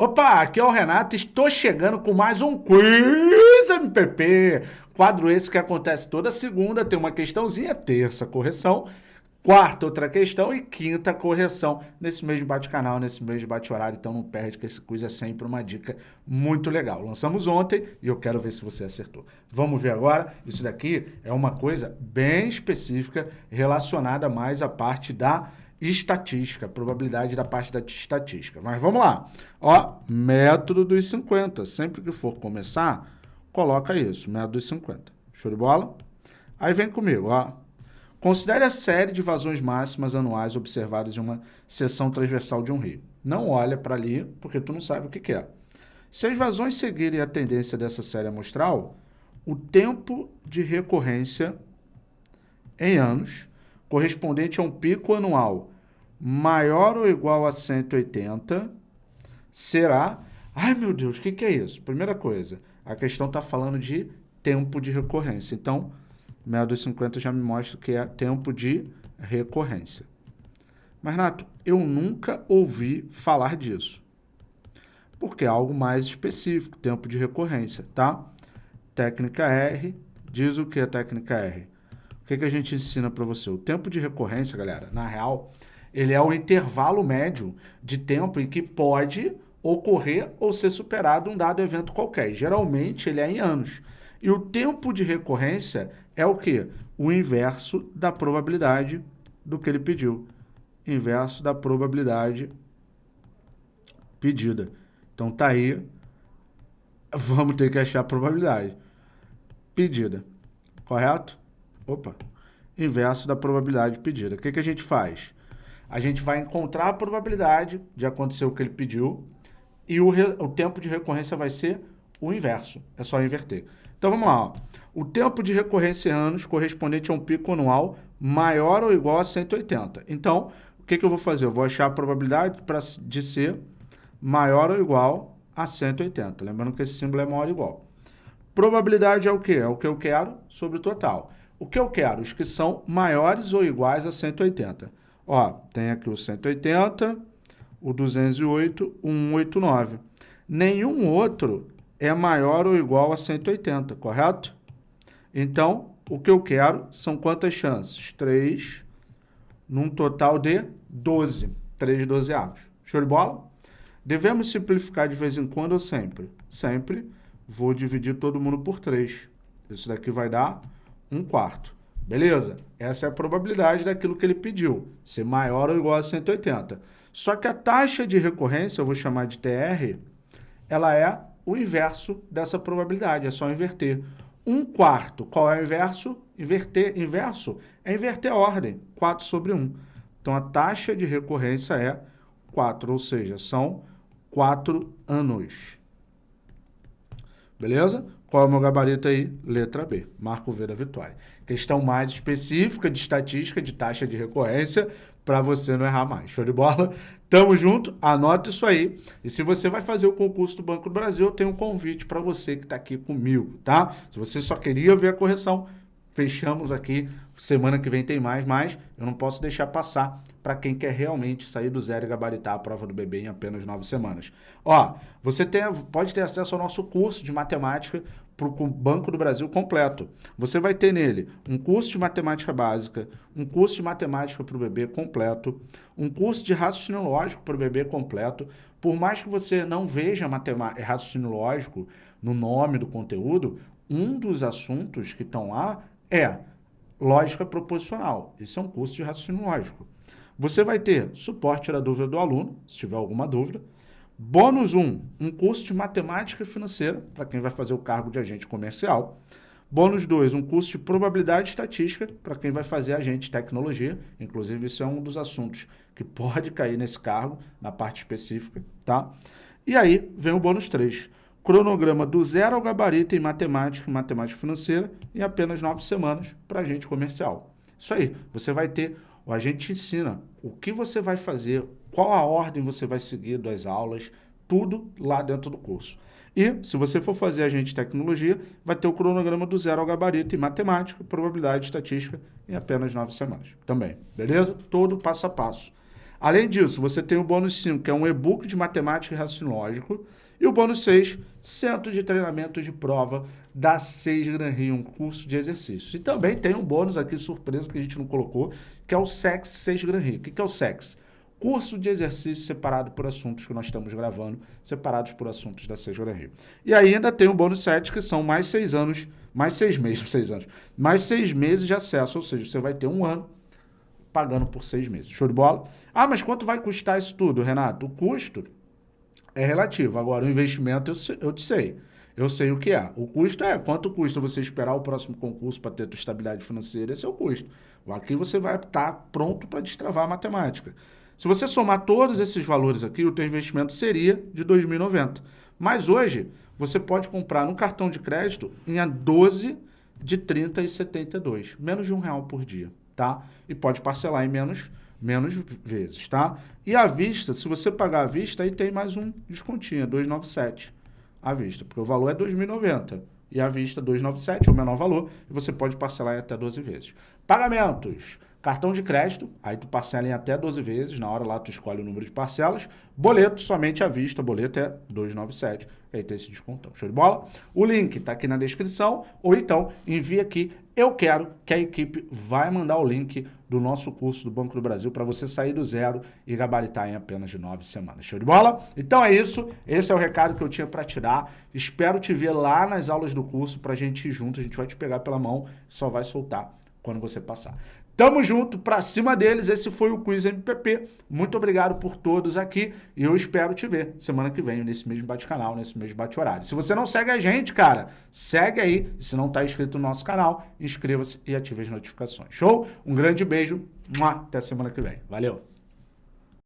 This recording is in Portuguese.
Opa, aqui é o Renato, estou chegando com mais um Quiz MPP. Quadro esse que acontece toda segunda, tem uma questãozinha, terça correção, quarta outra questão e quinta correção nesse mesmo bate-canal, nesse mesmo bate-horário, então não perde que esse quiz é sempre uma dica muito legal. Lançamos ontem e eu quero ver se você acertou. Vamos ver agora, isso daqui é uma coisa bem específica relacionada mais à parte da estatística, probabilidade da parte da estatística. Mas vamos lá. Ó, método dos 50. Sempre que for começar, coloca isso, método dos 50. Show de bola? Aí vem comigo, ó. Considere a série de vazões máximas anuais observadas em uma seção transversal de um rio. Não olha para ali, porque tu não sabe o que, que é. Se as vazões seguirem a tendência dessa série amostral, o tempo de recorrência em anos, correspondente a um pico anual maior ou igual a 180 será... Ai, meu Deus, o que, que é isso? Primeira coisa, a questão está falando de tempo de recorrência. Então, 50 já me mostra que é tempo de recorrência. Mas, Nato, eu nunca ouvi falar disso. Porque é algo mais específico, tempo de recorrência, tá? Técnica R, diz o que é técnica R? Que, que a gente ensina para você? O tempo de recorrência, galera, na real, ele é o intervalo médio de tempo em que pode ocorrer ou ser superado um dado evento qualquer. Geralmente, ele é em anos. E o tempo de recorrência é o quê? O inverso da probabilidade do que ele pediu. Inverso da probabilidade pedida. Então, tá aí. Vamos ter que achar a probabilidade pedida. Correto? Opa. Inverso da probabilidade pedida. O que, que a gente faz? a gente vai encontrar a probabilidade de acontecer o que ele pediu e o, o tempo de recorrência vai ser o inverso, é só inverter. Então vamos lá, ó. o tempo de recorrência em anos correspondente a um pico anual maior ou igual a 180. Então, o que, que eu vou fazer? Eu vou achar a probabilidade pra, de ser maior ou igual a 180. Lembrando que esse símbolo é maior ou igual. Probabilidade é o quê? É o que eu quero sobre o total. O que eu quero? Os que são maiores ou iguais a 180. Ó, tem aqui o 180, o 208, o 189. Nenhum outro é maior ou igual a 180, correto? Então, o que eu quero são quantas chances? 3, num total de 12. 3 dozeavos. Show de bola? Devemos simplificar de vez em quando ou sempre? Sempre vou dividir todo mundo por 3. Isso daqui vai dar 1 quarto. Beleza? Essa é a probabilidade daquilo que ele pediu, ser maior ou igual a 180. Só que a taxa de recorrência, eu vou chamar de TR, ela é o inverso dessa probabilidade, é só inverter. Um quarto, qual é o inverso? Inverter, inverso é inverter a ordem, 4 sobre 1. Então, a taxa de recorrência é 4, ou seja, são 4 anos. Beleza? Qual é o meu gabarito aí? Letra B, marco V da vitória. Questão mais específica de estatística, de taxa de recorrência, para você não errar mais. Show de bola? Tamo junto, anota isso aí. E se você vai fazer o concurso do Banco do Brasil, eu tenho um convite para você que está aqui comigo, tá? Se você só queria ver a correção, fechamos aqui. Semana que vem tem mais, mas eu não posso deixar passar para quem quer realmente sair do zero e gabaritar a prova do bebê em apenas nove semanas. Ó, você tem, pode ter acesso ao nosso curso de matemática para o Banco do Brasil completo. Você vai ter nele um curso de matemática básica, um curso de matemática para o bebê completo, um curso de raciocínio lógico para o bebê completo. Por mais que você não veja raciocínio lógico no nome do conteúdo, um dos assuntos que estão lá é lógica proposicional. Esse é um curso de raciocínio lógico. Você vai ter suporte da dúvida do aluno, se tiver alguma dúvida. Bônus 1, um curso de matemática financeira, para quem vai fazer o cargo de agente comercial. Bônus 2, um curso de probabilidade estatística, para quem vai fazer agente de tecnologia. Inclusive, isso é um dos assuntos que pode cair nesse cargo, na parte específica, tá? E aí, vem o bônus 3, cronograma do zero ao gabarito em matemática e matemática financeira em apenas nove semanas para agente comercial. Isso aí, você vai ter a gente te ensina o que você vai fazer, qual a ordem você vai seguir das aulas, tudo lá dentro do curso. E, se você for fazer agente de tecnologia, vai ter o cronograma do zero ao gabarito em matemática, probabilidade estatística em apenas nove semanas também, beleza? Todo passo a passo. Além disso, você tem o bônus 5, que é um e-book de matemática e raciocínio lógico, e o bônus 6, Centro de Treinamento de Prova da 6 Gran Rio, um curso de exercícios. E também tem um bônus aqui, surpresa, que a gente não colocou, que é o SEX 6 Gran Rio. O que é o SEX? Curso de exercício separado por assuntos que nós estamos gravando, separados por assuntos da 6 Gran Rio. E ainda tem o bônus 7, que são mais 6 anos, mais 6 meses, 6 anos, mais 6 meses de acesso, ou seja, você vai ter um ano pagando por 6 meses. Show de bola? Ah, mas quanto vai custar isso tudo, Renato? O custo é relativo. Agora, o investimento eu, eu te sei. Eu sei o que é. O custo é quanto custa você esperar o próximo concurso para ter tua estabilidade financeira, esse é o custo. Aqui você vai estar pronto para destravar a matemática. Se você somar todos esses valores aqui, o teu investimento seria de 2.090. Mas hoje, você pode comprar no cartão de crédito em a 12 de 30 e 72, menos de um real por dia, tá? E pode parcelar em menos menos vezes, tá? E à vista, se você pagar à vista, aí tem mais um descontinho, 297 à vista, porque o valor é 2.090 e à vista 297 é o menor valor e você pode parcelar em até 12 vezes. Pagamentos. Cartão de crédito, aí tu parcela em até 12 vezes, na hora lá tu escolhe o número de parcelas. Boleto, somente à vista, boleto é 297, aí tem esse descontão. Show de bola? O link está aqui na descrição, ou então envia aqui, eu quero que a equipe vai mandar o link do nosso curso do Banco do Brasil para você sair do zero e gabaritar em apenas nove semanas. Show de bola? Então é isso, esse é o recado que eu tinha para te dar. Espero te ver lá nas aulas do curso para a gente ir junto, a gente vai te pegar pela mão, só vai soltar quando você passar. Tamo junto, pra cima deles. Esse foi o Quiz MPP. Muito obrigado por todos aqui e eu espero te ver semana que vem nesse mesmo bate-canal, nesse mesmo bate-horário. Se você não segue a gente, cara, segue aí. Se não tá inscrito no nosso canal, inscreva-se e ative as notificações. Show? Um grande beijo. Até semana que vem. Valeu!